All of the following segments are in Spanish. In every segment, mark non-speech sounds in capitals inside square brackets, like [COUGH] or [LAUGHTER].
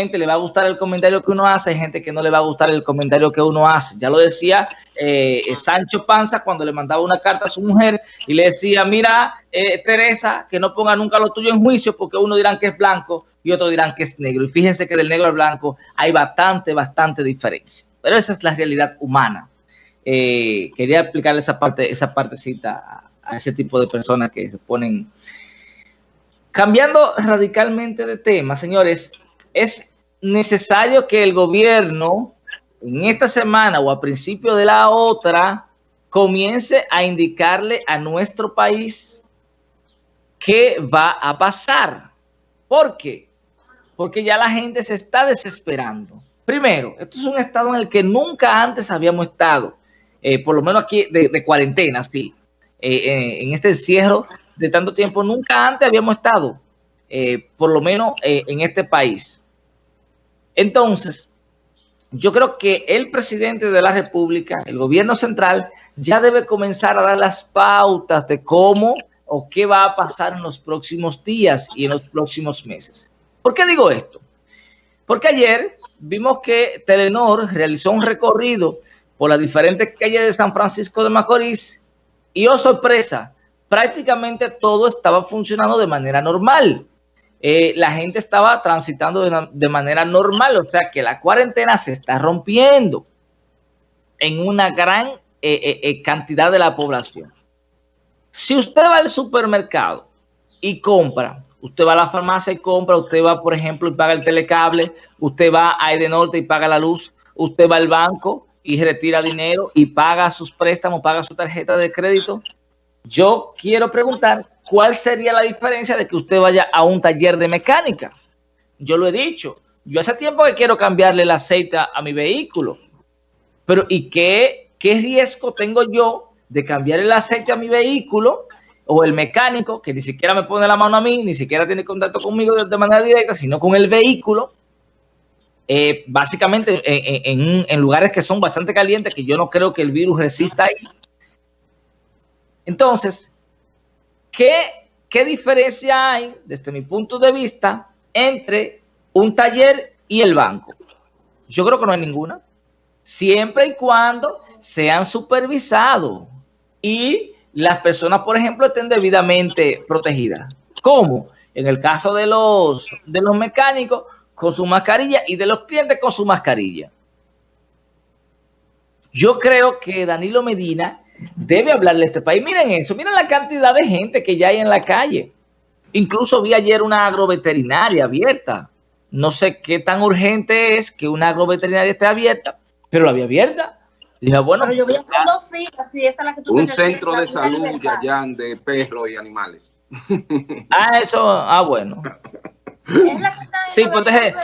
le va a gustar el comentario que uno hace, hay gente que no le va a gustar el comentario que uno hace. Ya lo decía eh, Sancho Panza cuando le mandaba una carta a su mujer y le decía, mira, eh, Teresa, que no ponga nunca lo tuyo en juicio porque uno dirán que es blanco y otro dirán que es negro. Y fíjense que del negro al blanco hay bastante, bastante diferencia. Pero esa es la realidad humana. Eh, quería explicarle esa parte, esa partecita a ese tipo de personas que se ponen... Cambiando radicalmente de tema, señores, es necesario que el gobierno en esta semana o a principio de la otra comience a indicarle a nuestro país qué va a pasar. ¿Por qué? Porque ya la gente se está desesperando. Primero, esto es un estado en el que nunca antes habíamos estado, eh, por lo menos aquí de, cuarentena, sí. Eh, eh, en este encierro de tanto tiempo, nunca antes habíamos estado, por lo menos en este país. Entonces, yo creo que el presidente de la República, el gobierno central, ya debe comenzar a dar las pautas de cómo o qué va a pasar en los próximos días y en los próximos meses. ¿Por qué digo esto? Porque ayer vimos que Telenor realizó un recorrido por las diferentes calles de San Francisco de Macorís y, oh sorpresa, prácticamente todo estaba funcionando de manera normal. Eh, la gente estaba transitando de, manera normal, o sea que la cuarentena se está rompiendo en una gran eh, eh, cantidad de la población. Si usted va al supermercado y compra, usted va a la farmacia y compra, usted va, por ejemplo, y paga el telecable, usted va a Edenorte y paga la luz, usted va al banco y retira dinero y paga sus préstamos, paga su tarjeta de crédito. Yo quiero preguntar, ¿cuál sería la diferencia de que usted vaya a un taller de mecánica? Yo lo he dicho, yo hace tiempo que quiero cambiarle el aceite a mi vehículo, pero ¿y qué, qué riesgo tengo yo de cambiar el aceite a mi vehículo o el mecánico que ni siquiera me pone la mano a mí, ni siquiera tiene contacto conmigo de, manera directa, sino con el vehículo, eh, básicamente en, en, lugares que son bastante calientes, que yo no creo que el virus resista ahí. Entonces, ¿Qué, diferencia hay, desde mi punto de vista, entre un taller y el banco? Yo creo que no hay ninguna. Siempre y cuando sean supervisados y las personas, por ejemplo, estén debidamente protegidas. ¿Cómo? En el caso de los, de los mecánicos, con su mascarilla y de los clientes con su mascarilla. Yo creo que Danilo Medina debe hablarle a este país. Miren eso, miren la cantidad de gente que ya hay en la calle. Incluso vi ayer una agroveterinaria abierta. No sé qué tan urgente es que una agroveterinaria esté abierta, pero la había abierta. Dije, bueno, pero yo vi dos filas, esa es la que tú Un centro de salud, allá de perros y animales. [LAUGHS] Ah, eso, ah, bueno. Sí, pues deje,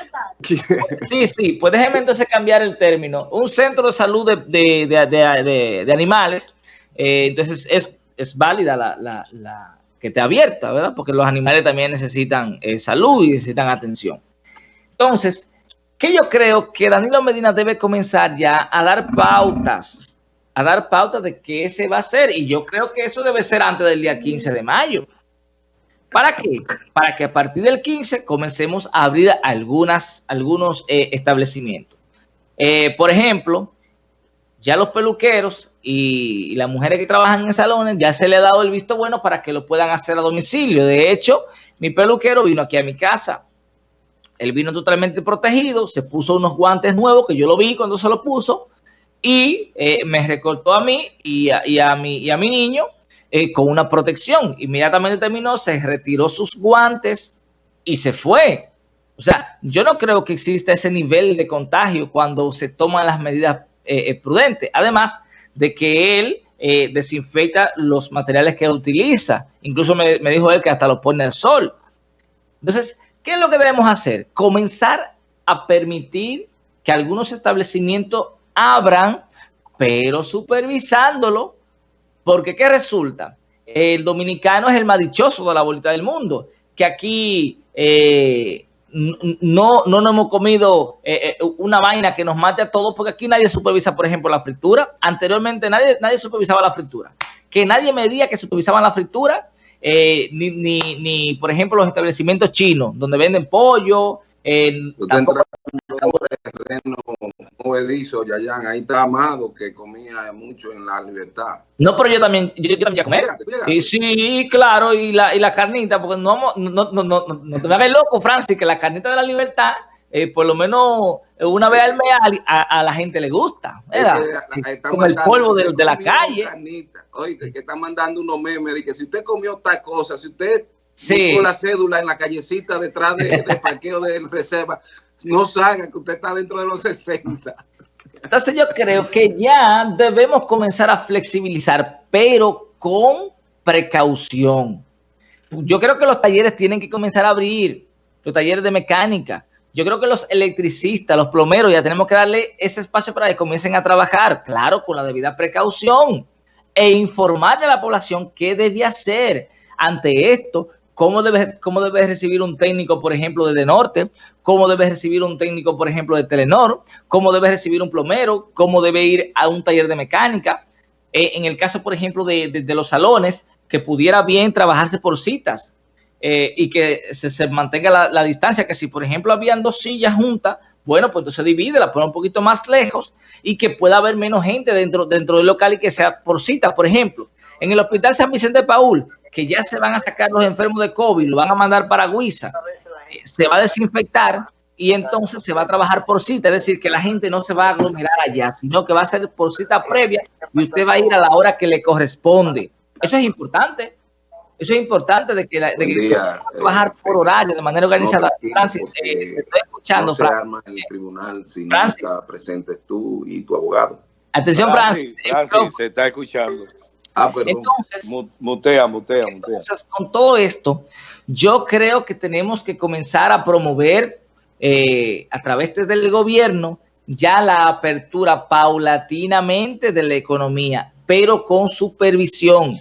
sí, sí, pues déjeme entonces cambiar el término. Un centro de salud de, de animales eh, entonces es, es válida la, la, que te abierta, ¿verdad? Porque los animales también necesitan eh, salud y necesitan atención. Entonces, que yo creo que Danilo Medina debe comenzar ya a dar pautas, a dar pautas de qué se va a hacer. Y yo creo que eso debe ser antes del día 15 de mayo. ¿Para qué? Para que a partir del 15 comencemos a abrir algunas, algunos eh, establecimientos. por ejemplo, ya los peluqueros y, las mujeres que trabajan en salones ya se le ha dado el visto bueno para que lo puedan hacer a domicilio. De hecho, mi peluquero vino aquí a mi casa. Él vino totalmente protegido, se puso unos guantes nuevos que yo lo vi cuando se lo puso y eh, me recortó a mí y a, mi, y a mi niño eh, con una protección. Inmediatamente terminó, se retiró sus guantes y se fue. O sea, yo no creo que exista ese nivel de contagio cuando se toman las medidas eh, eh, prudente. Además de que él eh, desinfecta los materiales que utiliza. Incluso me, dijo él que hasta los pone al sol. Entonces, ¿qué es lo que debemos hacer? Comenzar a permitir que algunos establecimientos abran, pero supervisándolo, porque ¿qué resulta? El dominicano es el más dichoso de la bolita del mundo, que aquí no, no nos hemos comido eh, eh, una vaina que nos mate a todos, porque aquí nadie supervisa, por ejemplo, la fritura. Anteriormente nadie, nadie supervisaba la fritura. Que nadie me diga que supervisaban la fritura, eh, ni, ni, ni, por ejemplo, los establecimientos chinos, donde venden pollo tampoco, terreno Yayan, ahí está Amado que comía mucho en la libertad. No, pero yo también, yo, también ya comer. Y sí, claro, y la, y la carnita, porque no, no, no, no, no, te me hagas loco, Francis, que la carnita de la libertad, eh, por lo menos una vez al mes a, la gente le gusta, ¿verdad? Como el polvo de, de la calle. Oye, que están mandando unos memes de que si usted comió tal cosa, si usted sí. la cédula en la callecita detrás [LAUGHS] del de parqueo de reserva, no salga que usted está dentro de los 60. Entonces yo creo que ya debemos comenzar a flexibilizar, pero con precaución. Yo creo que los talleres tienen que comenzar a abrir, los talleres de mecánica. Yo creo que los electricistas, los plomeros, ya tenemos que darle ese espacio para que comiencen a trabajar, claro, con la debida precaución e informarle a la población qué debe hacer ante esto, cómo debe, cómo debe recibir un técnico, por ejemplo, de Norte, cómo debe recibir un técnico, por ejemplo, de Telenor, cómo debe recibir un plomero, cómo debe ir a un taller de mecánica. Eh, en el caso, por ejemplo, de, los salones, que pudiera bien trabajarse por citas eh, y que se, mantenga la, distancia, que si, por ejemplo, habían dos sillas juntas, bueno, pues entonces divide, la pone un poquito más lejos y que pueda haber menos gente dentro, dentro del local y que sea por cita, por ejemplo. En el Hospital San Vicente de Paul, que ya se van a sacar los enfermos de COVID, lo van a mandar para Guisa, se va a desinfectar y entonces se va a trabajar por cita, es decir, que la gente no se va a aglomerar allá, sino que va a ser por cita previa y usted va a ir a la hora que le corresponde. Eso es importante. Eso es importante de que, la, de que trabajar eh, por horario de manera organizada. Francis, eh, estoy escuchando, no se Francis. en el tribunal si Francis. no está presentes tú y tu abogado. Atención, Francis. Francis, se está escuchando. Ah, perdón. Entonces, mutea, mutea, mutea. Entonces, con todo esto, yo creo que tenemos que comenzar a promover eh, a través del gobierno ya la apertura paulatinamente de la economía, pero con supervisión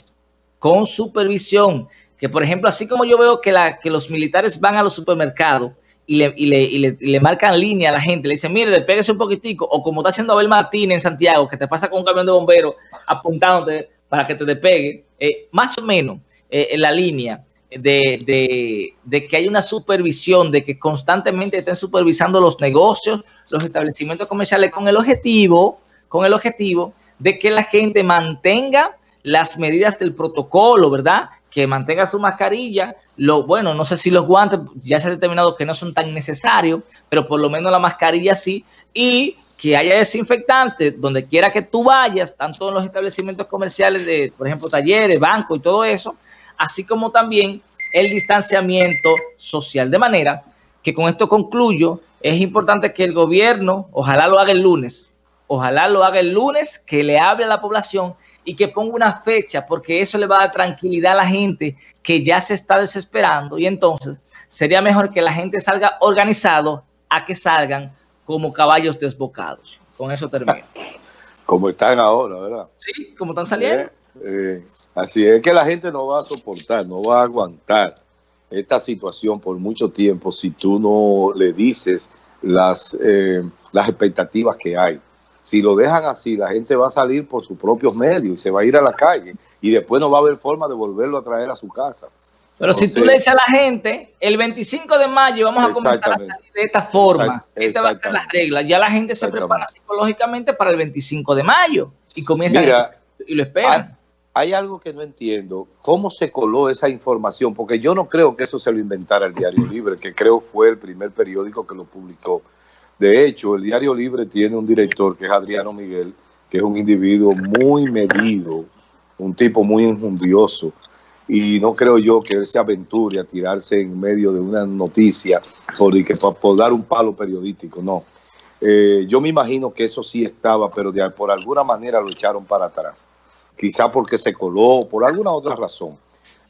con supervisión, que por ejemplo, así como yo veo que, los militares van a los supermercados y le, marcan línea a la gente, le dicen, mire, despéguese un poquitico, o como está haciendo Abel Martín en Santiago, que te pasa con un camión de bomberos apuntándote para que te despegue, eh, más o menos eh, en la línea de, de, que hay una supervisión, de que constantemente estén supervisando los negocios, los establecimientos comerciales con el objetivo, con el objetivo de que la gente mantenga las medidas del protocolo, ¿verdad? Que mantenga su mascarilla. Lo, bueno, no sé si los guantes ya se ha determinado que no son tan necesarios, pero por lo menos la mascarilla sí. Y que haya desinfectante donde quiera que tú vayas, tanto en los establecimientos comerciales de, por ejemplo, talleres, bancos y todo eso, así como también el distanciamiento social. De manera que con esto concluyo, es importante que el gobierno, ojalá lo haga el lunes, ojalá lo haga el lunes, que le hable a la población y que ponga una fecha, porque eso le va a dar tranquilidad a la gente que ya se está desesperando. Y entonces sería mejor que la gente salga organizado a que salgan como caballos desbocados. Con eso termino. Como están ahora, ¿verdad? Sí, como están saliendo. Eh, así es que la gente no va a soportar, no va a aguantar esta situación por mucho tiempo si tú no le dices las, eh, las expectativas que hay. Si lo dejan así, la gente va a salir por sus propios medios y se va a ir a la calle y después no va a haber forma de volverlo a traer a su casa. Pero si tú le dices a la gente, el 25 de mayo vamos a comenzar a salir de esta forma, esta va a ser la regla, ya la gente se prepara psicológicamente para el 25 de mayo y comienza y lo esperan. Hay, algo que no entiendo, ¿cómo se coló esa información? Porque yo no creo que eso se lo inventara el Diario Libre, que creo fue el primer periódico que lo publicó. De hecho, el Diario Libre tiene un director que es Adriano Miguel, que es un individuo muy medido, un tipo muy injundioso, y no creo yo que él se aventure a tirarse en medio de una noticia por, por dar un palo periodístico, no. Eh, yo me imagino que eso sí estaba, pero por alguna manera lo echaron para atrás. Quizá porque se coló, por alguna otra razón.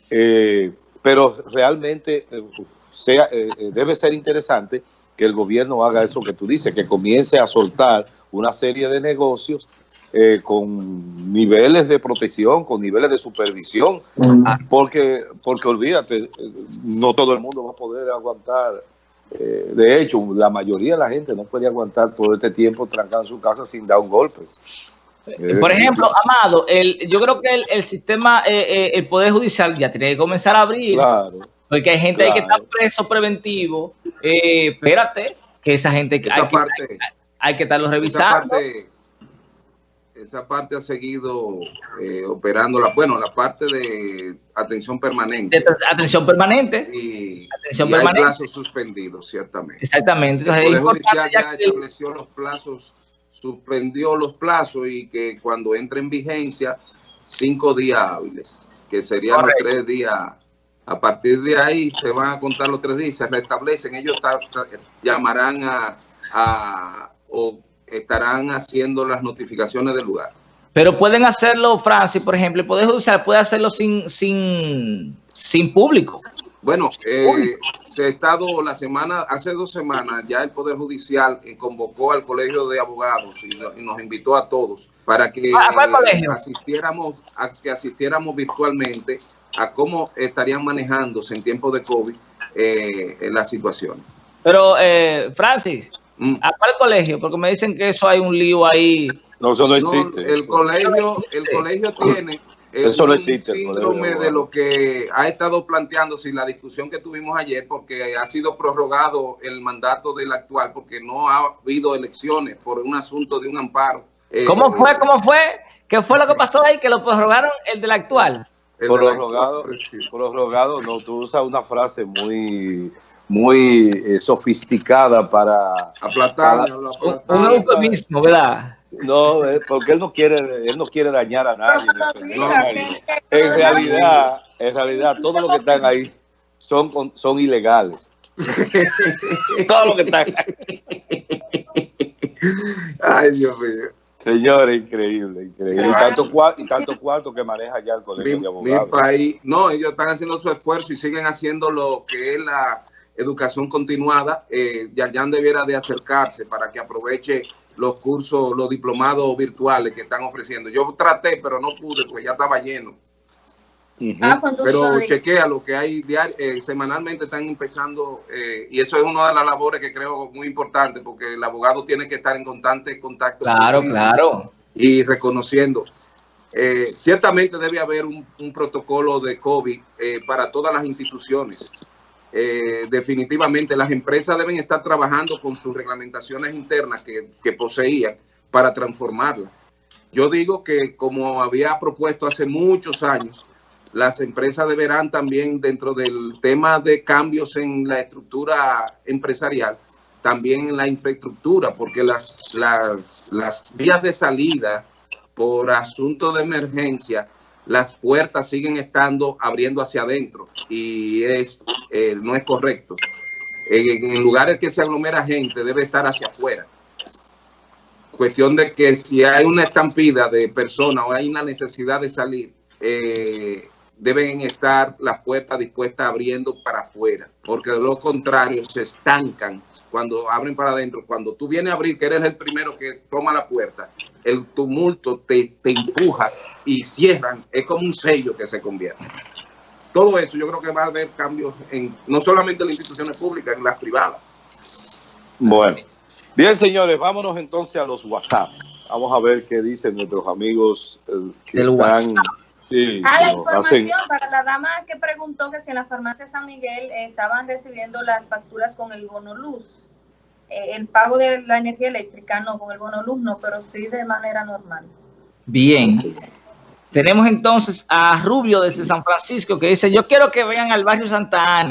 Eh, pero realmente eh, sea, debe ser interesante que el gobierno haga eso que tú dices, que comience a soltar una serie de negocios eh, con niveles de protección, con niveles de supervisión, porque, porque olvídate, no todo el mundo va a poder aguantar. Eh, de hecho, la mayoría de la gente no puede aguantar todo este tiempo trancado en su casa sin dar un golpe. Eh, por ejemplo, Amado, el, yo creo que el, sistema, eh, eh, el Poder Judicial ya tiene que comenzar a abrir. Claro, porque hay gente ahí que está preso preventivo. espérate, que esa gente que, hay, parte, que hay, que estarlo revisando. Esa parte, ha seguido operando, la, bueno, la parte de atención permanente. atención permanente. Y, atención permanente. hay plazos suspendidos, ciertamente. Exactamente. el Poder Judicial ya, estableció los plazos suspendió los plazos y que cuando entre en vigencia, cinco días hábiles, que serían los tres días. A partir de ahí se van a contar los tres días, se restablecen, ellos llamarán a, o estarán haciendo las notificaciones del lugar. Pero pueden hacerlo, Francis, por ejemplo, el Poder Judicial puede hacerlo sin, sin, sin público. Bueno, eh, se ha estado la semana, hace dos semanas, ya el Poder Judicial eh, convocó al Colegio de Abogados y, nos invitó a todos para que asistiéramos, a que asistiéramos virtualmente a cómo estarían manejándose en tiempos de COVID eh, la situación. Pero, eh, Francis, mm. ¿a cuál colegio? Porque me dicen que eso hay un lío ahí. No, eso no existe. el colegio, el colegio tiene eso no existe. síndrome de lo que ha estado planteándose la discusión que tuvimos ayer, porque ha sido prorrogado el mandato del actual, porque no ha habido elecciones por un asunto de un amparo. Eh, ¿Cómo fue? ¿Cómo fue? ¿Qué fue lo que pasó ahí? Que lo prorrogaron el del actual. prorrogado, prorrogado, no, tú usas una frase muy muy eh, sofisticada para aplatar, un eufemismo, ¿verdad? No, eh, porque él no quiere, él no quiere dañar a nadie. En realidad, en realidad, todo lo que están ahí son, son ilegales. [LAUGHS] todo lo que están ahí. Ay, Dios mío. Señores, increíble, increíble. Y tanto, y tanto cuarto que maneja ya el colegio de abogados. Mi país, no, ellos están haciendo su esfuerzo y siguen haciendo lo que es la educación continuada. Eh, Yayan debiera de acercarse para que aproveche los cursos, los diplomados virtuales que están ofreciendo. Yo traté, pero no pude, porque ya estaba lleno. Ah, pues pero chequea lo que hay eh, semanalmente están empezando eh, y eso es una de las labores que creo muy importante porque el abogado tiene que estar en constante contacto. Claro, claro. Y reconociendo. Eh, ciertamente debe haber un, un protocolo de COVID para todas las instituciones eh, definitivamente las empresas deben estar trabajando con sus reglamentaciones internas que, poseían para transformarlas. Yo digo que como había propuesto hace muchos años, las empresas deberán también dentro del tema de cambios en la estructura empresarial, también en la infraestructura, porque las, las, las vías de salida por asunto de emergencia las puertas siguen estando abriendo hacia adentro y es eh, no es correcto. En, lugares que se aglomera gente debe estar hacia afuera. Cuestión de que si hay una estampida de personas o hay una necesidad de salir, eh, deben estar las puertas dispuestas abriendo para afuera, porque de lo contrario se estancan cuando abren para adentro. Cuando tú vienes a abrir, que eres el primero que toma la puerta, el tumulto te, te empuja y cierran, es como un sello que se convierte. Todo eso yo creo que va a haber cambios en no solamente en las instituciones públicas, en las privadas. Bueno, bien señores, vámonos entonces a los WhatsApp. Vamos a ver qué dicen nuestros amigos eh, que están... WhatsApp. Ah, la información para la dama que preguntó que si en la farmacia San Miguel estaban recibiendo las facturas con el bono luz. Eh, el pago de la energía eléctrica no, con el bono luz no, pero sí de manera normal. Bien. Tenemos entonces a Rubio desde San Francisco que dice, yo quiero que vengan al barrio Santa Ana.